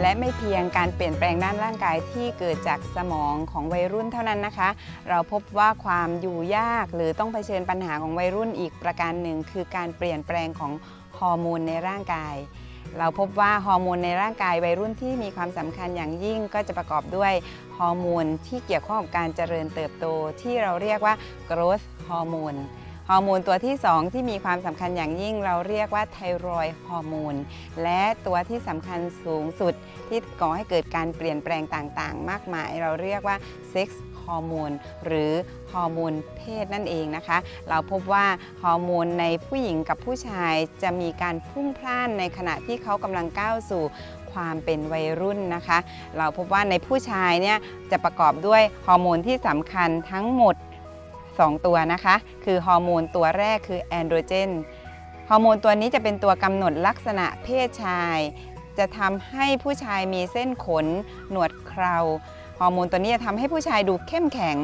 และไม่เพียงการเปลี่ยนแปลงด้านร่างกายที่เกิดจากสมองของวัยรุ่นเท่านั้นนะคะ เราพบว่าความอยู่ยากหรือต้องเผชิญปัญหาของวัยรุ่นอีกประการหนึ่ง คือการเปลี่ยนแปลงของฮอร์โมนในร่างกายเราพบว่าฮอร์โมนในร่างกายวัยรุ่นที่มีความสำคัญอย่างยิ่งก็จะประกอบด้วยฮอร์โมนที่เกี่ยวข้องกับการเจริญเติบโตที่เราเรียกว่า growth ฮอร์โมน ฮอร์โมนตัวที่ 2 ที่มีความสำคัญอย่างยิ่งเราเรียกว่าไทรอยด์ฮอร์โมนและตัวที่สำคัญสูงสุดที่ก่อให้เกิดการเปลี่ยนแปลงต่างๆ มากมาย เราเรียกว่าเซ็กซ์ฮอร์โมนหรือฮอร์โมนเพศนั่นเองนะคะ เราพบว่าฮอร์โมนในผู้หญิงกับผู้ชายจะมีการพุ่งพล่านในขณะที่เขากำลังก้าวสู่ความเป็นวัยรุ่นนะคะ เราพบว่าในผู้ชายเนี่ยจะประกอบด้วยฮอร์โมนที่สำคัญทั้งหมด 2 ตัวนะคะ คือฮอร์โมนตัวแรกคือแอนโดรเจนฮอร์โมนตัวนี้จะเป็นตัวกำหนดลักษณะเพศชาย จะทำให้ผู้ชายมีเส้นขน หนวดเคราฮอร์โมนตัวนี้จะทำให้ผู้ชายดูเข้มแข็ง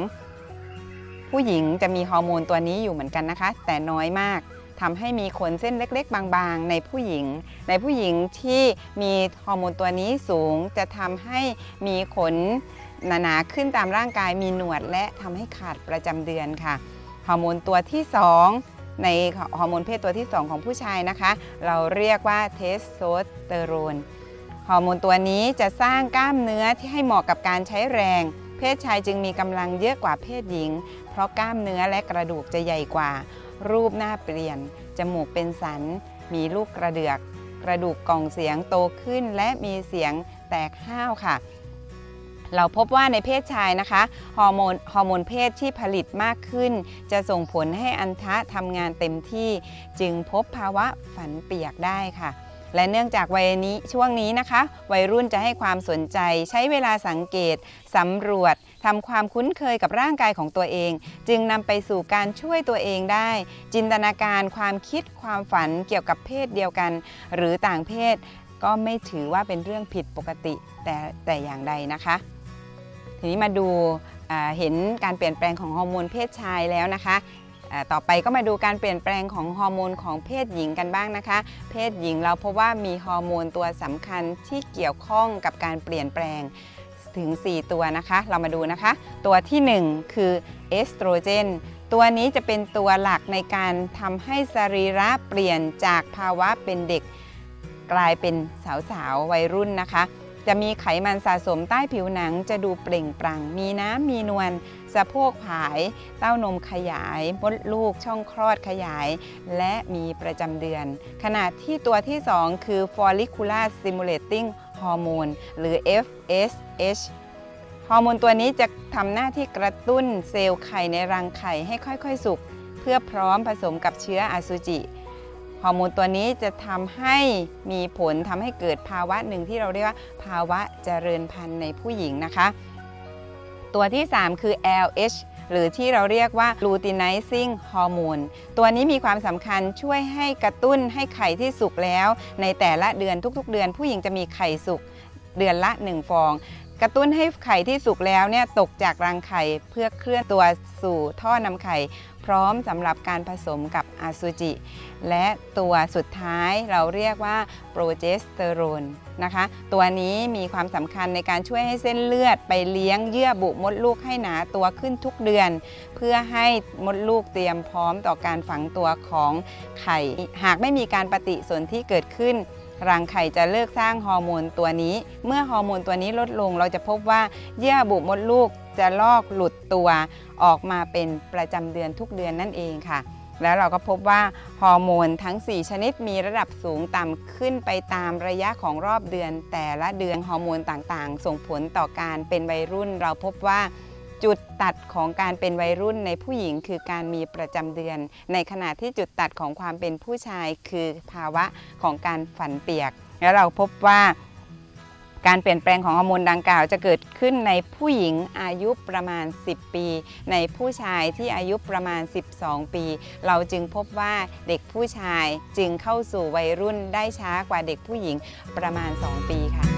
ผู้หญิงจะมีฮอร์โมนตัวนี้อยู่เหมือนกันนะคะ แต่น้อยมากทำให้มีขนเส้นเล็ก ๆ บางๆ ในผู้หญิง ในผู้หญิงที่มีฮอร์โมนตัวนี้สูงจะทำให้มีขน หนาๆขึ้นตามร่างกายมีหนวดและทำให้ขาดประจำเดือนค่ะฮอร์โมนตัวที่ 2 ในฮอร์โมนเพศตัวที่ 2 ของผู้ชายนะคะ เราเรียกว่าเทสโทสเตอโรนฮอร์โมนตัวนี้จะสร้างกล้ามเนื้อที่ให้เหมาะกับการใช้แรง เพศชายจึงมีกำลังเยอะกว่าเพศหญิง เพราะกล้ามเนื้อและกระดูกจะใหญ่กว่า รูปหน้าเปลี่ยน จมูกเป็นสัน มีลูกกระเดือก กระดูกกล่องเสียงโตขึ้นและมีเสียงแตกห้าวค่ะ เราพบว่าในเพศชายนะคะฮอร์โมนฮอร์โมนเพศที่ผลิตมากขึ้น จะส่งผลให้อันทะทำงานเต็มที่ จึงพบภาวะฝันเปียกได้ค่ะ และเนื่องจากวัยนี้ช่วงนี้นะคะ วัยรุ่นจะให้ความสนใจใช้เวลาสังเกตสำรวจทำความคุ้นเคยกับร่างกายของตัวเอง จึงนำไปสู่การช่วยตัวเองได้ จินตนาการความคิดความฝันเกี่ยวกับเพศเดียวกัน หรือต่างเพศก็ไม่ถือว่าเป็นเรื่องผิดปกติแต่แต่อย่างใดนะคะ ทีนี้มาดูเห็นการเปลี่ยนแปลงของฮอร์โมนเพศชายแล้วนะคะต่อไปก็มาดูการเปลี่ยนแปลงของฮอร์โมนของเพศหญิงกันบ้างนะคะ เพศหญิงเราพบว่ามีฮอร์โมนตัวสำคัญที่เกี่ยวข้องกับการเปลี่ยนแปลงถึง 4 ตัวนะคะ เรามาดูนะคะ ตัวทีหนึ่1 คือเอสโตรเจน ตัวนี้จะเป็นตัวหลักในการทำให้สรีระเปลี่ยนจากภาวะเป็นเด็ก กลายเป็นสาวๆวัยรุ่นนะคะ จะมีไขมันสะสมใต้ผิวหนังจะดูเปล่งปลั่ง มีน้ำมีนวลสะโพกผาย เต้านมขยาย มดลูกช่องคลอดขยาย และมีประจำเดือนขณะที่ตัวที่ 2 คือ follicular stimulating hormone หรือ FSH ฮอร์โมนตัวนี้จะทำหน้าที่กระตุ้นเซลล์ไข่ในรังไข่ให้ค่อยๆ สุก เพื่อพร้อมผสมกับเชื้ออสุจิ ฮอร์โมนตัวนี้จะทำให้มีผลทำให้เกิดภาวะหนึ่งที่เราเรียกว่า ภาวะเจริญพันธุ์ในผู้หญิงนะคะ ตัวที่ 3 คือ LH หรือที่เราเรียกว่า luteinizing hormone ตัวนี้มีความสำคัญช่วยให้กระตุ้นให้ไข่ที่สุกแล้ว ในแต่ละเดือนทุกๆ เดือนผู้หญิงจะมีไข่สุกเดือนละ 1 ฟอง กระตุ้นให้ไข่ที่สุกแล้วเนี่ยตกจากรังไข่เพื่อเคลื่อนตัวสู่ท่อนำไข่ พร้อมสำหรับการผสมกับอสุจิ และตัวสุดท้ายเราเรียกว่าโปรเจสเตอโรนนะคะ ตัวนี้มีความสำคัญในการช่วยให้เส้นเลือดไปเลี้ยงเยื่อบุมดลูกให้หนาตัวขึ้นทุกเดือน เพื่อให้มดลูกเตรียมพร้อมต่อการฝังตัวของไข่ หากไม่มีการปฏิสนธิเกิดขึ้น รังไข่จะเลิกสร้างฮอร์โมนตัวนี้ เมื่อฮอร์โมนตัวนี้ลดลงเราจะพบว่าเยื่อบุมดลูกจะลอกหลุดตัว ออกมาเป็นประจำเดือนทุกเดือนนั่นเองค่ะ แล้วเราก็พบว่าฮอร์โมนทั้ง 4 ชนิดมีระดับสูงต่ำขึ้นไปตามระยะของรอบเดือน แต่ละเดือนฮอร์โมนต่างๆ ส่งผลต่อการเป็นวัยรุ่น เราพบว่า จุดตัดของการเป็นวัยรุ่นในผู้หญิงคือการมีประจำเดือน ในขณะที่จุดตัดของความเป็นผู้ชายคือภาวะของการฝันเปียก แล้วเราพบว่าการเปลี่ยนแปลงของฮอร์โมนดังกล่าวจะเกิดขึ้นในผู้หญิงอายุประมาณ 10 ปี ในผู้ชายที่อายุประมาณ 12 ปี เราจึงพบว่าเด็กผู้ชายจึงเข้าสู่วัยรุ่นได้ช้ากว่าเด็กผู้หญิงประมาณ 2 ปีค่ะ